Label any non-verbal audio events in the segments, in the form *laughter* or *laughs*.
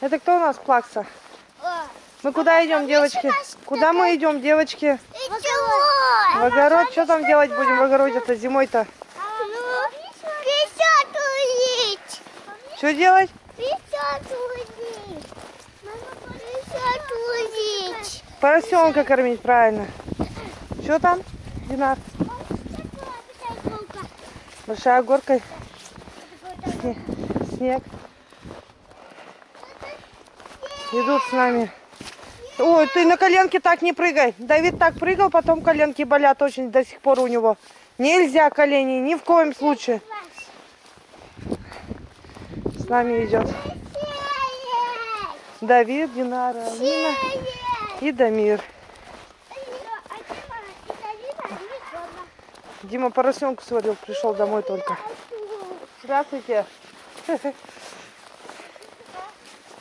Это кто у нас плакса? Мы куда идем, девочки? Куда мы идем, девочки? В огород. Что там делать будем в огороде-то зимой-то? Что делать? Поросенка кормить, правильно. Что там, Динар? Большая горка. Сне- Снег. Идут с нами. Ой, ты на коленке так не прыгай. Давид так прыгал, потом коленки болят очень до сих пор у него. Нельзя колени, ни в коем случае. С нами идет Давид, Динара, Алина и Дамир. Дима поросенку сварил, пришел домой только. Здравствуйте. *laughs*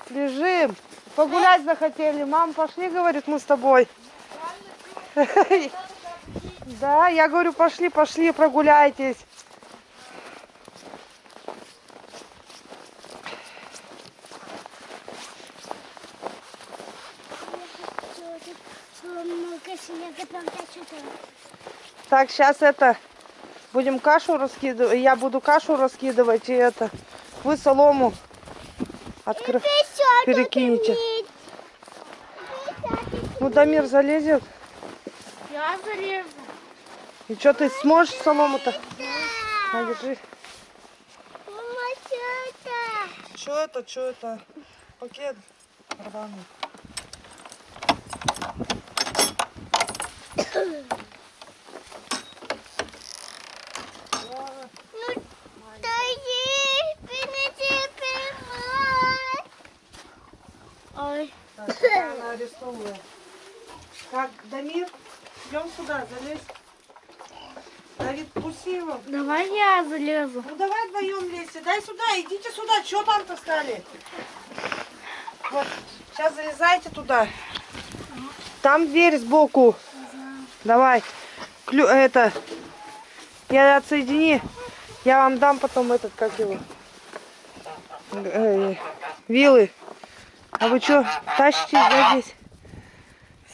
Лежим. Погулять захотели. Мам, пошли, говорит, мы с тобой. *laughs* Да, я говорю, пошли, пошли, прогуляйтесь. Так, сейчас это, будем кашу раскидывать. Я буду кашу раскидывать и это, вы солому откры... перекинете. Ну, Дамир залезет. Я залезу. И что, ты сможешь солому-то? На, держи. Что это, что это? Пакет рваный. Ой. Так, она арестовывает. Так, Дамир, идем сюда, залезь. Давид, пусти его. Давай я залезу. Ну давай вдвоем лезьте. Дай сюда, идите сюда. Что там-то стали? Вот, сейчас залезайте туда. Там дверь сбоку. Давай. Клю, это. Я отсоедини. Я вам дам потом этот, как его. Э, вилы. А вы что, тащите да, здесь?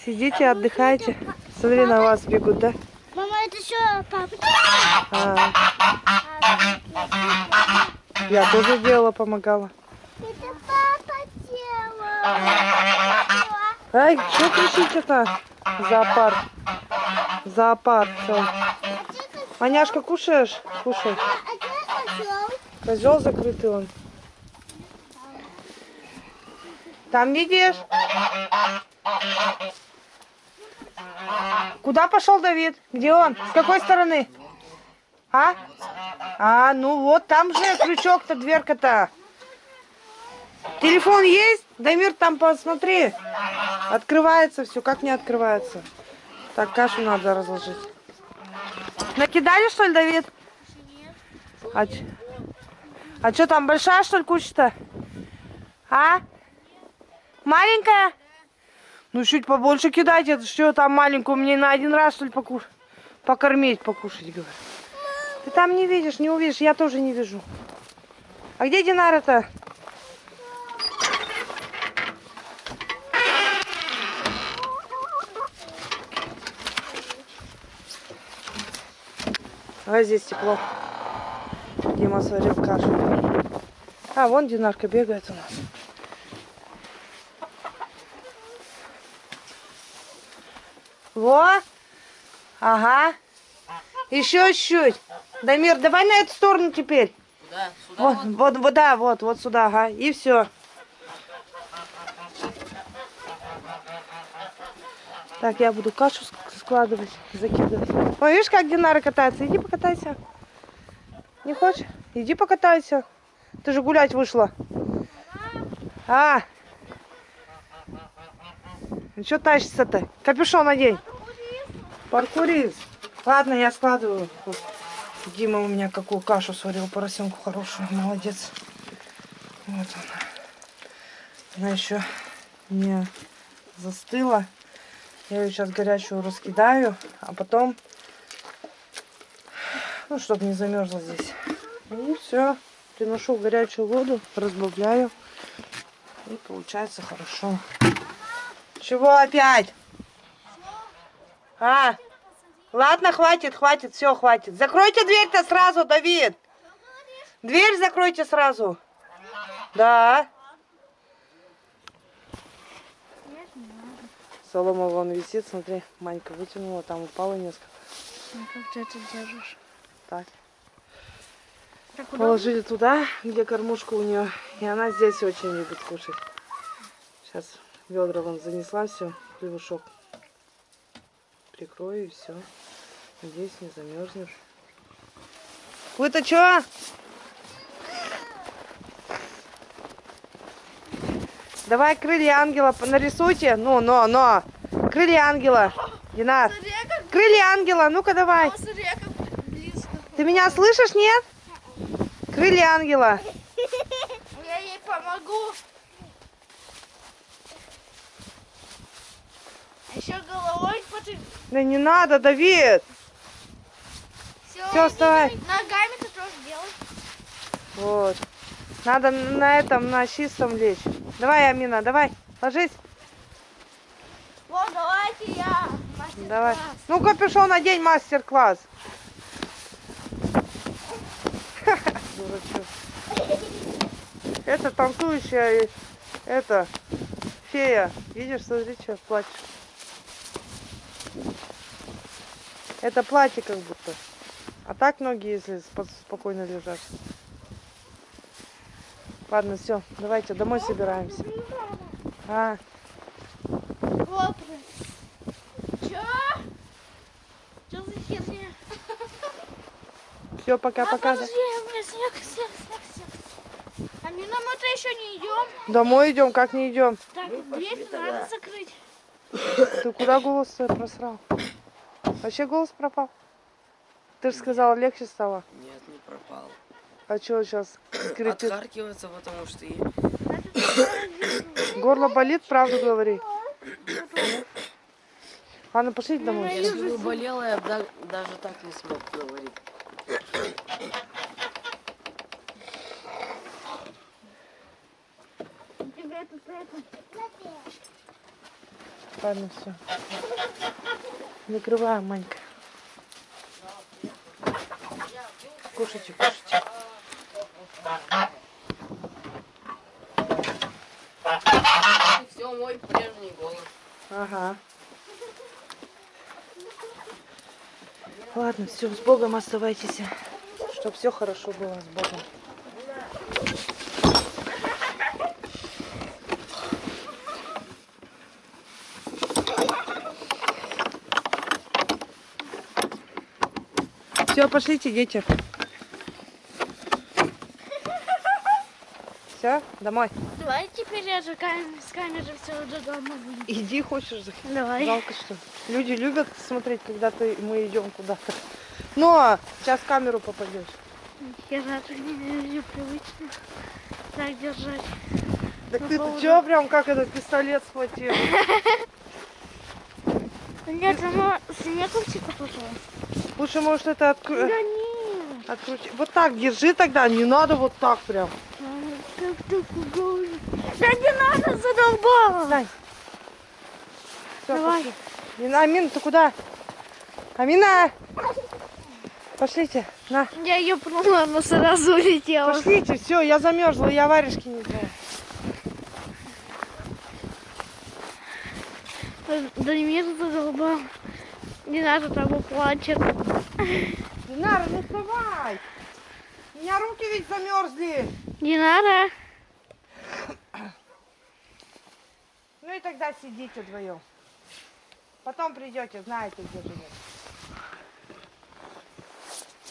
Сидите, отдыхайте. Смотри, на вас бегут, да? Мама, это что, папа? А, я тоже делала, помогала. Это папа делал. Ай, что кричите-то? Зоопарк. Зоопарк. всё. Маняшка, кушаешь? Кушай. А козел? Козел закрытый он. Там видишь? Куда пошел Давид? Где он? С какой стороны? А? А, ну вот там же крючок-то, дверка-то. Телефон есть? Дамир, там посмотри. Открывается все. Как не открывается? Так, кашу надо разложить. Накидали, что ли, Давид? А, а что там, большая, что ли, куча-то? А? Маленькая? Ну, чуть побольше кидайте. Это что там маленькую? Мне на один раз, что ли, покуш... покормить, покушать, говорю. Ты там не видишь, не увидишь. Я тоже не вижу. А где Динара-то? А здесь тепло. Дима сварил кашу. А, вон Динарка бегает у нас. Во! Ага. Еще чуть. Дамир, давай на эту сторону теперь. Да, сюда Вот, вот, вот, да, вот, вот сюда, ага. И все. Так, я буду кашу ск- складывать, закидывать. Ой, видишь, как Динара катается? Иди покатайся. Не хочешь? Иди покатайся. Ты же гулять вышла. А. Что тащится-то? Капюшон надень. Паркурист. Ладно, я складываю. Дима у меня какую кашу сварил, поросенку хорошую. Молодец. Вот она. Она еще не застыла. Я ее сейчас горячую раскидаю, а потом, ну, чтобы не замерзла здесь. И все. Приношу горячую воду, разбавляю. И получается хорошо. Чего опять? А, ладно, хватит, хватит, все, хватит. Закройте дверь-то сразу, Давид. Дверь закройте сразу. Да. Солома вон висит, смотри, Манька вытянула, там упало несколько. Ну, как ты это держишь? Так. Так, Положили туда, где кормушка у нее. И она здесь очень любит кушать. Сейчас ведра вон занесла все, хлебушок. Прикрою и все. Надеюсь, не замерзнешь. Вы-то что? Давай крылья ангела нарисуйте. Ну, но, но. Крылья ангела. Динар. Крылья ангела. Ну-ка давай. смотри, как близко. Ты меня слышишь, нет? Крылья ангела. *laughs* Я ей помогу. Еще головой потом. Да не надо, Давид. Все, Всё, вставай. Ногами ты тоже делай. Вот. Надо на этом, на чистом лечь. Давай, Амина, давай. Ложись. Вот, давайте я. мастер-класс. Давай. Ну, капюшон одень, мастер-класс. Это танцующая, это, фея. Видишь, смотри, что плачешь. Это платье как будто. А так ноги, если спо- спокойно лежат. Ладно, все, давайте домой собираемся. А, все, пока-пока. А, снег. А мы мы-то еще не идем. Домой идем, как не идем? Так, дверь надо закрыть. Ты куда голос свой просрал? Вообще голос пропал? Ты же сказала, легче стало. Нет, не пропал. А что сейчас скрипит? Отхаркивается, потому что и Горло болит, правду говори. Ладно, пошлите домой. если бы болела, я да- даже так не смог говорить. Тебя тут это. Ладно, все. Закрываем, Манька. Кушайте, кушайте. Все, мой прежний голос. Ага. Ладно, все, с Богом оставайтесь. Чтоб все хорошо было с Богом. Все, пошлите, дети. Все, домой. Давай теперь я же с камеры все до дома будем. Иди, хочешь. Давай. Жалко, что люди любят смотреть, когда ты, мы идем куда-то. Но сейчас в камеру попадешь. Я так не привычно так держать. Так ты поводу- что прям как этот пистолет схватил? Нет, оно снеговчика пошла. Лучше, может, это откру... Да нет. открути. Вот так держи тогда, не надо вот так прям. Да не надо, задолбала. Давай. пошли. Амина, ты куда? Амина! Пошлите, на. Я ее пнула, она сразу улетела. Пошлите, все, я замерзла, я варежки не знаю. Дамир задолбал. Не надо, там плачет. Динара, ну вставай! У меня руки ведь замерзли. Надо. Ну и тогда сидите вдвоем. Потом придете, знаете, где живет.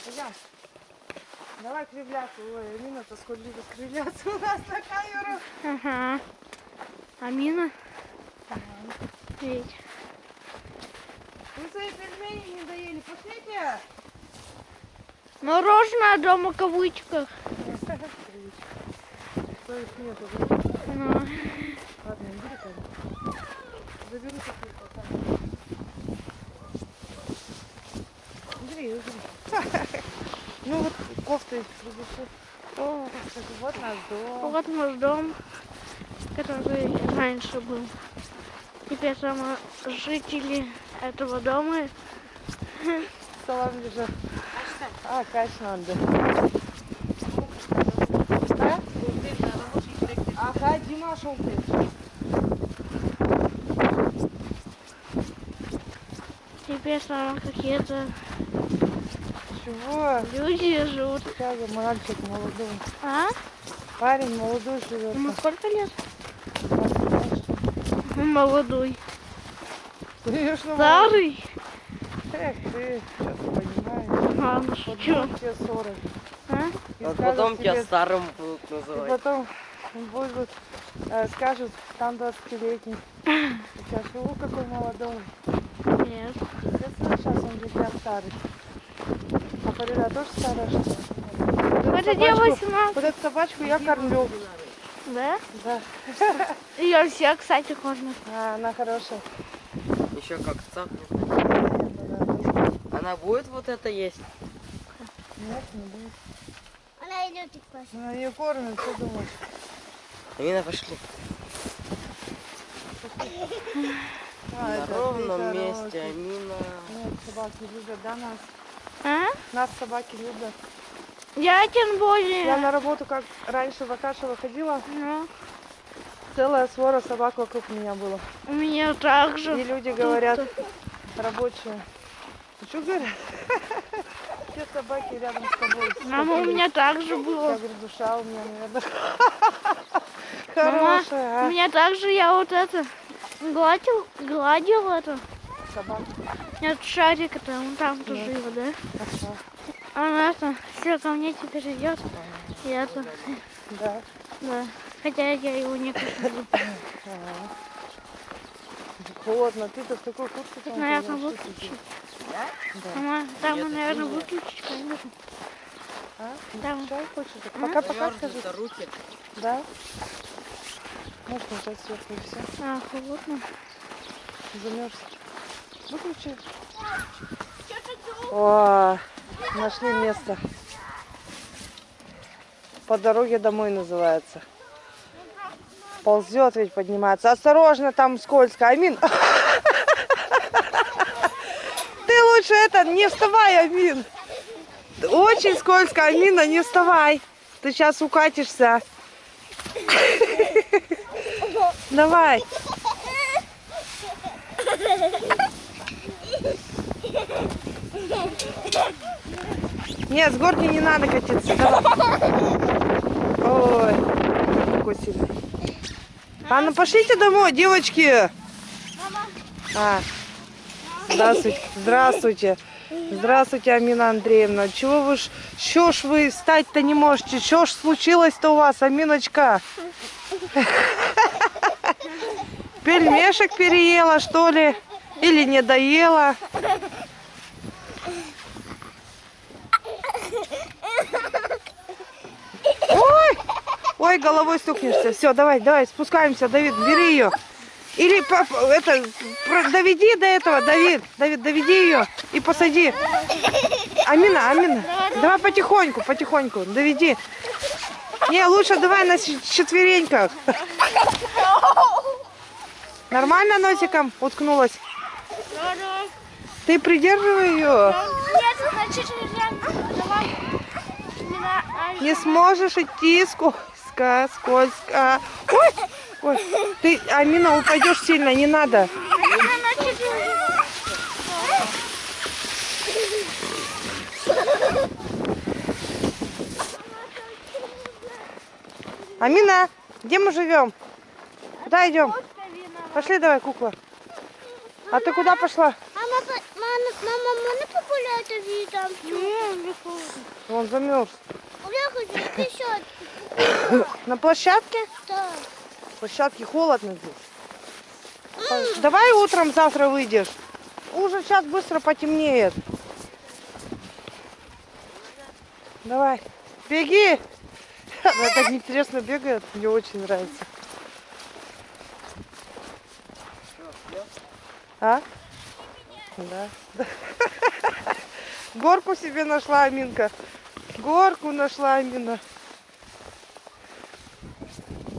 Пойдем. Давай кривляться. Ой, Амина, то сколько любит кривляться у нас на камеру. Ага. Амина? Ведь. Вы свои пельмени не доели. Пошлите. Мороженое дома в кавычках. Ну, Ладно, там. Бери, бери. *laughs* Ну вот кофты вот наш дом. вот наш дом. который раньше был. Теперь там жители этого дома. Салам лежа. А, кач надо. А? Ага, Дима шел ты. Теперь там какие-то Чего? люди живут. Сейчас мальчик молодой. А? Парень молодой живет. Ему сколько лет? Молодой. Конечно, Старый? Эх, ты что-то понимаешь. Вот шучу. будет тебе 40. А? И Вот потом тебе- тебя старым будут И называть. потом будут, э, скажут, там 20-летний. *laughs* Сейчас, о, какой молодой. Нет. Естественно, сейчас он для тебя старый. А Фарида тоже старая, что ли? Вот собачку- тебе 18. Вот эту собачку я кормлю. Да? Да. *laughs* Ее все, кстати, кормят. А, она хорошая. Еще как цапнет. Она будет вот это есть? Нет, не будет. Она идет и спать. Она ее кормит, что думаешь? Амина, пошли. А, На ровном месте. Амина. Нет, собаки любят, да, нас? А? Нас собаки любят. Я тем более. Я на работу, как раньше в Акашево ходила, Ну, целая свора собак вокруг меня было. у меня также. И люди говорят, рабочие, «Ну что говорят? Все собаки рядом с тобой. Мама, у меня также Я было. говорю, душа у меня, наверное. *laughs* Мама, Хорошая, у а? меня также я вот это гладил, гладил это. Собака. Нет, шарик это, он там тоже его, да? Ага, Она это, все ко мне теперь идет. И это, Да. да. Хотя я его не. Ага. Холодно, ты-то в такой куртке там Наверное, ходишь, что выключи. ты? Да. Там, наверное, выключить. А? Там. Пока-пока скажи. Руки. Да? Может, нажать сверху и все. А, холодно. Замерз. Выключи. О, нашли место. По дороге домой называется. Ползет ведь поднимается. Осторожно, там скользко. Амин. Ты лучше это, не вставай, Амин. Очень скользко, Амина, не вставай. Ты сейчас укатишься. Давай. Нет, с горки не надо катиться. Давай. Ой, какой сильный. А ну пошлите домой, девочки. А. Здравствуйте. Здравствуйте. Здравствуйте, Амина Андреевна. Чего вы ж, что ж вы встать-то не можете? Что ж случилось-то у вас, Аминочка? *laughs* Пельмешек переела, что ли? Или не доела? Ой! Ой, головой стукнешься. Все, давай, давай, спускаемся, Давид, бери ее. Или это, доведи до этого, Давид, Давид, доведи ее и посади. Амина, Амина, давай потихоньку, потихоньку, доведи. Не, лучше давай на четвереньках. Нормально носиком уткнулась? Ты придерживай ее. Нет. Не сможешь идти скользко, скользко. Ой, ой, ты, Амина, упадешь сильно, не надо. Амина, где мы живем? Куда идем? Пошли давай, кукла. А ты куда пошла? Мама, мама, мама, можно погулять и там Нет, Он замерз. Я хочу еще. *laughs* На площадке? Да. площадке холодно здесь. Давай утром завтра выйдешь. Уже сейчас быстро потемнеет. Давай. Беги. Она так интересно бегает. Мне очень нравится. А? Да. Горку себе нашла Аминка. Горку нашла Амина.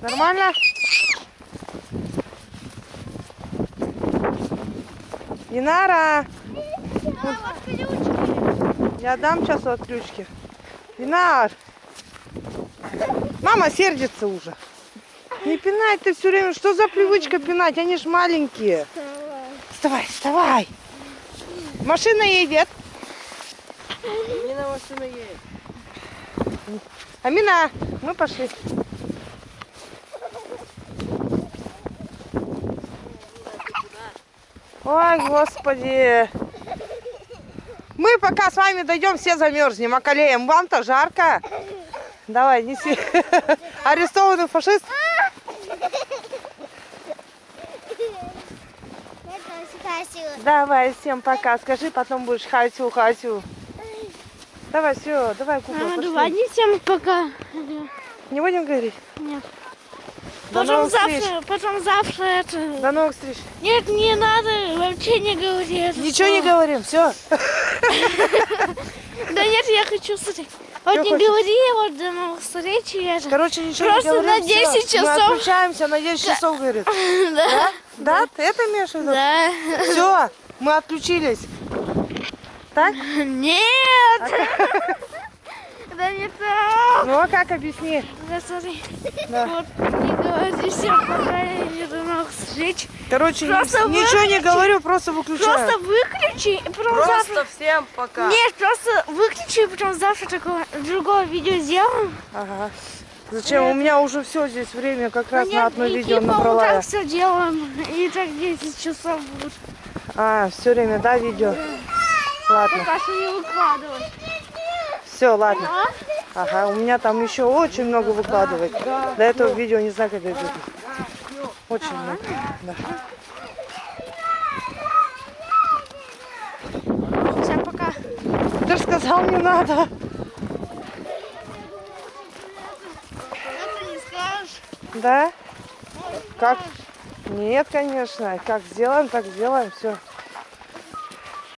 Нормально? Динара! Я дам сейчас от ключки. Динар! Мама сердится уже. Не пинай ты все время. Что за привычка пинать? Они ж маленькие. Вставай, вставай. Машина едет. Амина машина едет. Амина, мы пошли. Ой, господи. Мы пока с вами дойдем, все замерзнем, околеем. Вам-то жарко. Давай, неси. Арестованный фашист. Давай, всем пока. Скажи, потом будешь хатю, хатю. Давай, все, давай, кукла, Мама, давай всем пока. Не будем говорить? До Потом новых встреч. завтра, потом завтра это... До новых встреч. Нет, не надо, вообще не говори это Ничего не слово. говорим, все. *laughs* Да нет, я хочу смотреть. Вот не говори, вот до новых встреч. Короче, ничего Просто не говорим. на 10 всё. Мы часов. отключаемся на 10 часов, говорит. *laughs* Да. Да? Ты это имеешь в виду? Да. Все, мы отключились. Так? *laughs* Нет. Да не так. Ну а как объясни? Да смотри. Да. Вот, не говори всем пока и до новых встреч. Короче, Просто ничего не говорю, просто выключаю. Просто выключи, и потом Просто завтра... всем пока. Нет, просто выключи, и потом завтра такое другое видео сделаем. Ага. Зачем? У меня уже все здесь время как раз Ну на нет, одно и видео типа набрала. вот я. так все делаем. И так 10 часов будет. А, все время, да, видео? Ладно. Пока что не выкладывать. Все, ладно. Ага, у меня там еще очень много выкладывать. До этого видео не знаю, когда будет. Очень много. Да. Всем пока. Ты же сказал, не надо. Да? Как? Нет, конечно. Как сделаем, так сделаем. Все.